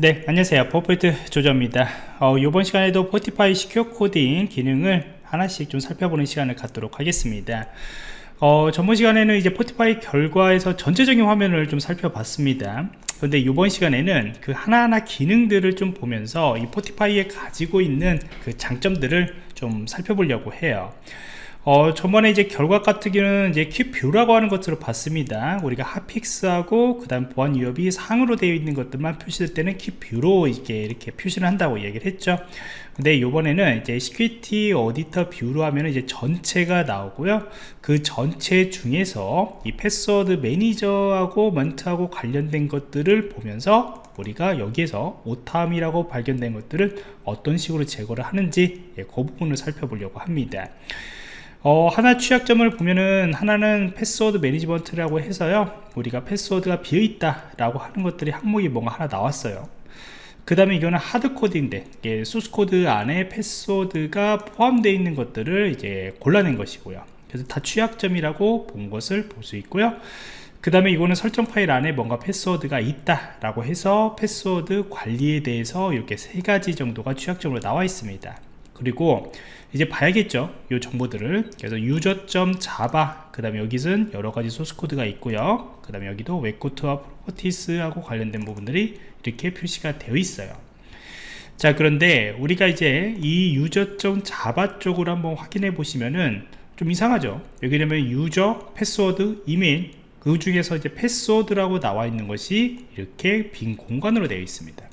네 안녕하세요. 포포인트 조조입니다. 어, 이번 시간에도 Fortify secure coding 기능을 하나씩 좀 살펴보는 시간을 갖도록 하겠습니다. 어, 전번 시간에는 이제 Fortify 결과에서 전체적인 화면을 좀 살펴봤습니다. 근데 이번 시간에는 그 하나하나 기능들을 좀 보면서 이 Fortify에 가지고 있는 그 장점들을 좀 살펴보려고 해요 어, 저번에 이제 결과 같은 경우는 이제 quick view라고 하는 것으로 봤습니다. 우리가 hotfix하고 그 다음 보안 위협이 상으로 되어 있는 것들만 표시될 때는 quick view로 이렇게 이렇게 표시를 한다고 얘기를 했죠. 근데 이번에는 이제 security auditor view로 하면 이제 전체가 나오고요. 그 전체 중에서 이 password manager하고 멘트하고 관련된 것들을 보면서 우리가 여기에서 오탐이라고 발견된 것들을 어떤 식으로 제거를 하는지 예, 그 부분을 살펴보려고 합니다. 어, 하나 취약점을 보면은 하나는 password management라고 해서요. 우리가 패스워드가 비어있다 라고 하는 것들이 항목이 뭔가 하나 나왔어요. 그 다음에 이거는 hardcoded인데 소스코드 안에 패스워드가 포함되어 있는 것들을 이제 골라낸 것이고요. 그래서 다 취약점이라고 본 것을 볼 수 있고요. 그 다음에 이거는 설정 파일 안에 뭔가 패스워드가 있다 라고 해서 패스워드 관리에 대해서 이렇게 세 가지 정도가 취약점으로 나와 있습니다 그리고 이제 봐야겠죠. 이 정보들을. 그래서 user.java 그 다음에 여기는 여러가지 소스코드가 있고요. 그 다음에 여기도 WebGoat와 properties하고 관련된 부분들이 이렇게 표시가 되어 있어요. 자 그런데 우리가 이제 이 user.java 쪽으로 한번 확인해 보시면은 좀 이상하죠. 여기 되면 유저 패스워드 이메일 그 중에서 이제 패스워드라고 나와 있는 것이 이렇게 빈 공간으로 되어 있습니다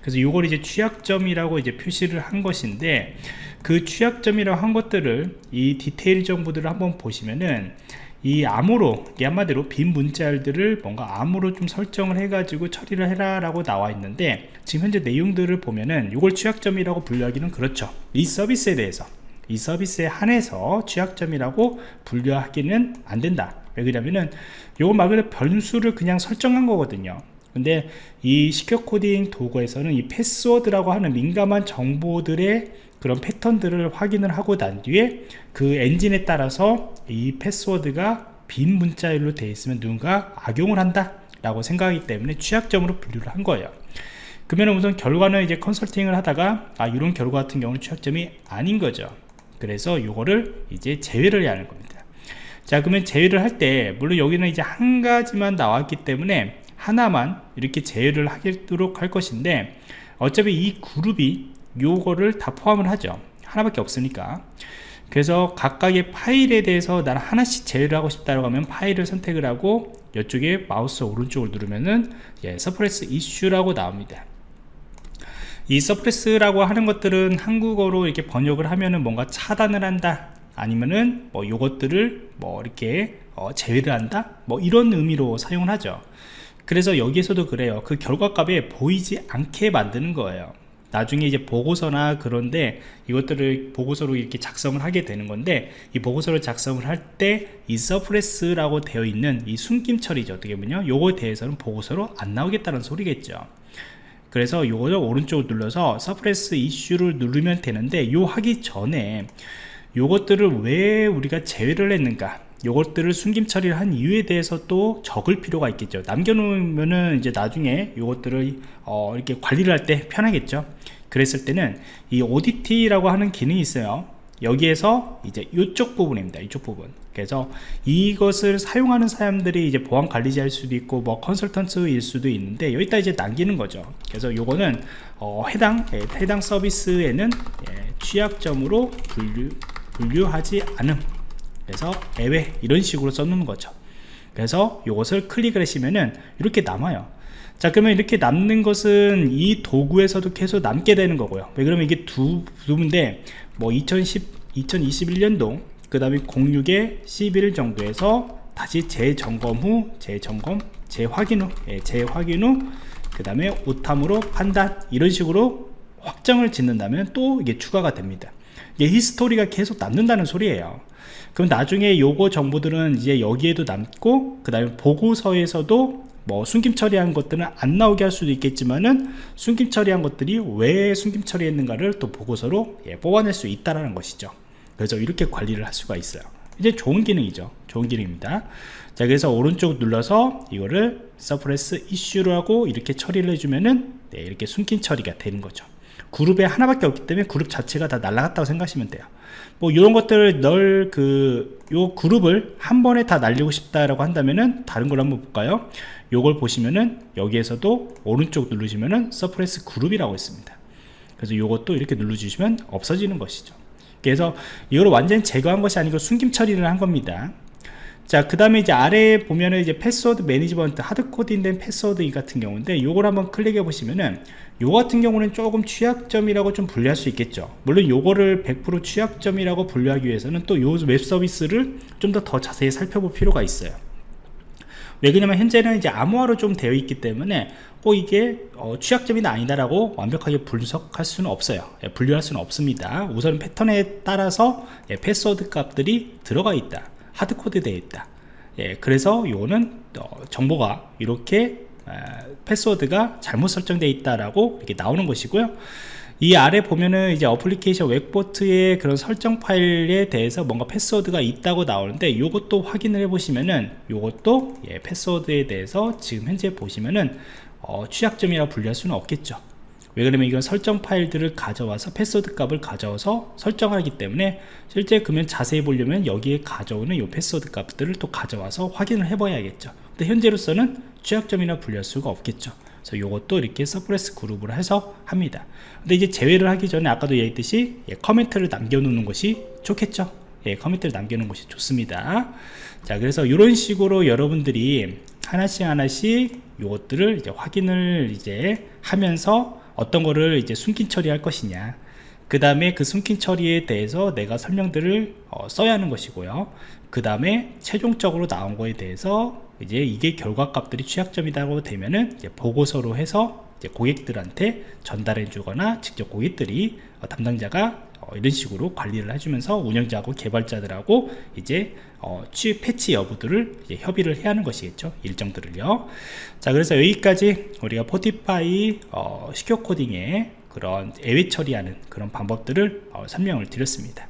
그래서 이걸 이제 취약점이라고 이제 표시를 한 것인데 그 취약점이라고 한 것들을 이 디테일 정보들을 한번 보시면은 이 암호로 이 한마디로 빈 문자들을 뭔가 암호로 좀 설정을 해 가지고 처리를 해라 라고 나와 있는데 지금 현재 내용들을 보면은 이걸 취약점이라고 분류하기는 그렇죠. 이 서비스에 대해서 이 서비스에 한해서 취약점이라고 분류하기는 안 된다. 왜 그러냐면은 요거 말 그대로 변수를 그냥 설정한 거거든요 근데 이 secure 코딩 도구에서는 이 패스워드라고 하는 민감한 정보들의 그런 패턴들을 확인을 하고 난 뒤에 그 엔진에 따라서 이 패스워드가 빈 문자열로 되어 있으면 누군가 악용을 한다 라고 생각하기 때문에 취약점으로 분류를 한 거예요. 그러면 우선 결과는 이제 컨설팅을 하다가 아 이런 결과 같은 경우는 취약점이 아닌 거죠. 그래서 이거를 이제 제외를 해야 하는 겁니다. 자 그러면 제외를 할 때 물론 여기는 이제 한 가지만 나왔기 때문에 하나만 이렇게 제외를 하도록 할 것인데 어차피 이 그룹이 요거를 다 포함을 하죠. 하나밖에 없으니까. 그래서 각각의 파일에 대해서 나는 하나씩 제외를 하고 싶다고 하면 파일을 선택을 하고 이쪽에 마우스 오른쪽을 누르면은 예, suppress issue라고 나옵니다. 이 suppress라고 하는 것들은 한국어로 이렇게 번역을 하면은 뭔가 차단을 한다. 아니면은 뭐 요것들을 뭐 이렇게 어, 제외를 한다? 뭐 이런 의미로 사용을 하죠 그래서 여기에서도 그래요. 그 결과값에 보이지 않게 만드는 거예요. 나중에 이제 보고서나 그런데 이것들을 보고서로 이렇게 작성을 하게 되는 건데 이 보고서를 작성을 할 때 이 suppress라고 되어 있는 이 숨김 처리죠. 어떻게 보면요. 요거에 대해서는 보고서로 안 나오겠다는 소리겠죠. 그래서 요거를 오른쪽을 눌러서 suppress issue를 누르면 되는데 요 하기 전에 요것들을 왜 우리가 제외를 했는가 요것들을 숨김 처리를 한 이유에 대해서 또 적을 필요가 있겠죠. 남겨놓으면은 이제 나중에 요것들을 어 이렇게 관리를 할 때 편하겠죠. 그랬을 때는 이 audit라고 하는 기능이 있어요. 여기에서 이제 이쪽 부분입니다. 이쪽 부분. 그래서 이것을 사용하는 사람들이 이제 보안 관리자일 수도 있고 뭐 컨설턴트일 수도 있는데 여기다 이제 남기는 거죠. 그래서 요거는 어 해당 예, 해당 서비스에는 예, 취약점으로 분류 분류하지 않음 그래서 애외 이런 식으로 써놓는 거죠. 그래서 이것을 클릭을 하시면은 이렇게 남아요. 자 그러면 이렇게 남는 것은 이 도구에서도 계속 남게 되는 거고요. 왜 그러면 이게 두 부분인데 뭐 2010, 2021년도 그 다음에 06에 11일 정도에서 다시 재점검 후 재점검 재확인 후 예, 재확인 후그 다음에 오탐으로 판단 이런 식으로 확정을 짓는다면 또 이게 추가가 됩니다. 이게 히스토리가 계속 남는다는 소리예요 그럼 나중에 요거 정보들은 이제 여기에도 남고 그 다음에 보고서에서도 뭐 숨김 처리한 것들은 안 나오게 할 수도 있겠지만은 숨김 처리한 것들이 왜 숨김 처리했는가를 또 보고서로 예, 뽑아낼 수 있다라는 것이죠. 그래서 이렇게 관리를 할 수가 있어요. 이제 좋은 기능이죠. 좋은 기능입니다. 자 그래서 오른쪽 눌러서 이거를 suppress issue로 하고 이렇게 처리를 해주면은 네, 이렇게 숨김 처리가 되는 거죠 그룹에 하나밖에 없기 때문에 그룹 자체가 다 날라갔다고 생각하시면 돼요. 뭐 이런 것들을 널 그 요 그룹을 한 번에 다 날리고 싶다라고 한다면은 다른 걸 한번 볼까요? 요걸 보시면은 여기에서도 오른쪽 누르시면은 suppress group이라고 있습니다. 그래서 요것도 이렇게 눌러주시면 없어지는 것이죠. 그래서 이걸 완전히 제거한 것이 아니고 숨김 처리를 한 겁니다 자, 그 다음에 이제 아래에 보면은 이제 password management, hard coding된 패스워드 이 같은 경우인데, 요걸 한번 클릭해 보시면은, 요 같은 경우는 조금 취약점이라고 좀 분류할 수 있겠죠. 물론 요거를 100% 취약점이라고 분류하기 위해서는 또 요 웹 서비스를 좀 더 더 자세히 살펴볼 필요가 있어요. 왜 그러냐면 현재는 이제 암호화로 좀 되어 있기 때문에 꼭 이게 어, 취약점이다 아니다라고 완벽하게 분석할 수는 없어요 예, 분류할 수는 없습니다 우선 패턴에 따라서 예, 패스워드 값들이 들어가 있다 hardcode 되어 있다. 예, 그래서 이거는 어, 정보가 이렇게 어, 패스워드가 잘못 설정되어 있다라고 이렇게 나오는 것이고요. 이 아래 보면은 이제 어플리케이션 WebGoat의 그런 설정 파일에 대해서 뭔가 패스워드가 있다고 나오는데 이것도 확인을 해 보시면은 이것도 예, 패스워드에 대해서 지금 현재 보시면은 어, 취약점이라고 분류할 수는 없겠죠 왜 그러면 이건 설정 파일들을 가져와서 패스워드 값을 가져와서 설정하기 때문에 실제 그러면 자세히 보려면 여기에 가져오는 이 패스워드 값들을 또 가져와서 확인을 해봐야겠죠. 근데 현재로서는 취약점이라 분류할 수가 없겠죠. 그래서 이것도 이렇게 suppress group으로 해서 합니다. 근데 이제 제외를 하기 전에 아까도 얘기했듯이 예, comment를 남겨놓는 것이 좋겠죠. 예, comment를 남겨놓는 것이 좋습니다. 자 그래서 이런 식으로 여러분들이 하나씩 하나씩 이것들을 이제 확인을 이제 하면서 어떤 거를 이제 숨김 처리할 것이냐. 그 다음에 그 숨긴 처리에 대해서 내가 설명들을 어, 써야 하는 것이고요. 그 다음에 최종적으로 나온 거에 대해서 이제 이게 결과값들이 취약점이라고 되면은 이제 보고서로 해서 이제 고객들한테 전달해 주거나 직접 고객들이 어, 담당자가 어, 이런 식으로 관리를 해주면서 운영자하고 개발자들하고 이제 어, 취 패치 여부들을 협의를 해야 하는 것이겠죠. 일정들을요. 자 그래서 여기까지 우리가 포티파이 어, 시큐어 코딩의 그런 예외 처리하는 그런 방법들을 어, 설명을 드렸습니다